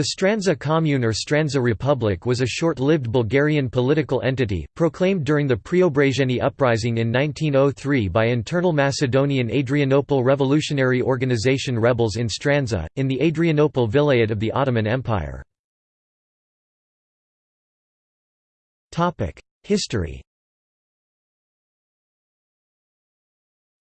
The Strandzha Commune or Strandzha Republic was a short-lived Bulgarian political entity, proclaimed during the Preobrazhenie uprising in 1903 by internal Macedonian Adrianople Revolutionary Organization rebels in Strandzha, in the Adrianople Vilayet of the Ottoman Empire. History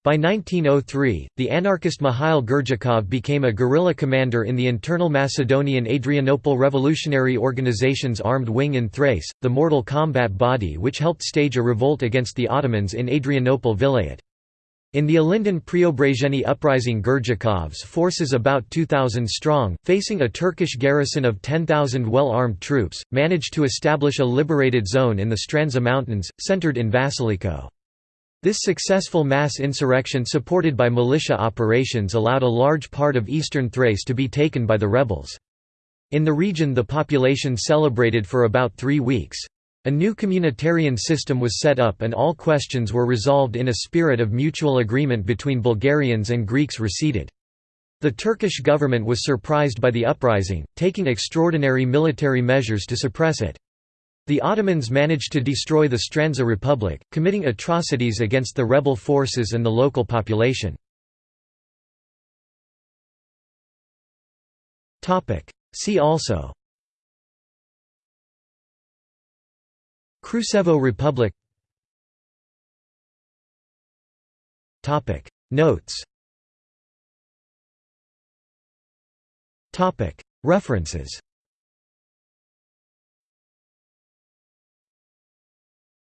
By 1903, the anarchist Mikhail Gerdzhikov became a guerrilla commander in the internal Macedonian Adrianople Revolutionary Organization's armed wing in Thrace, the Mortal Combat Body which helped stage a revolt against the Ottomans in Adrianople Vilayet. In the Ilinden Preobrazhenie uprising Gerdzhikov's forces about 2,000 strong, facing a Turkish garrison of 10,000 well-armed troops, managed to establish a liberated zone in the Strandzha Mountains, centered in Vasiliko. This successful mass insurrection supported by militia operations allowed a large part of eastern Thrace to be taken by the rebels. In the region the population celebrated for about three weeks. A new communitarian system was set up and all questions were resolved in a spirit of mutual agreement between Bulgarians and Greeks receded. The Turkish government was surprised by the uprising, taking extraordinary military measures to suppress it. The Ottomans managed to destroy the Strandzha Republic, committing atrocities against the rebel forces and the local population. See also Krusevo Republic Notes References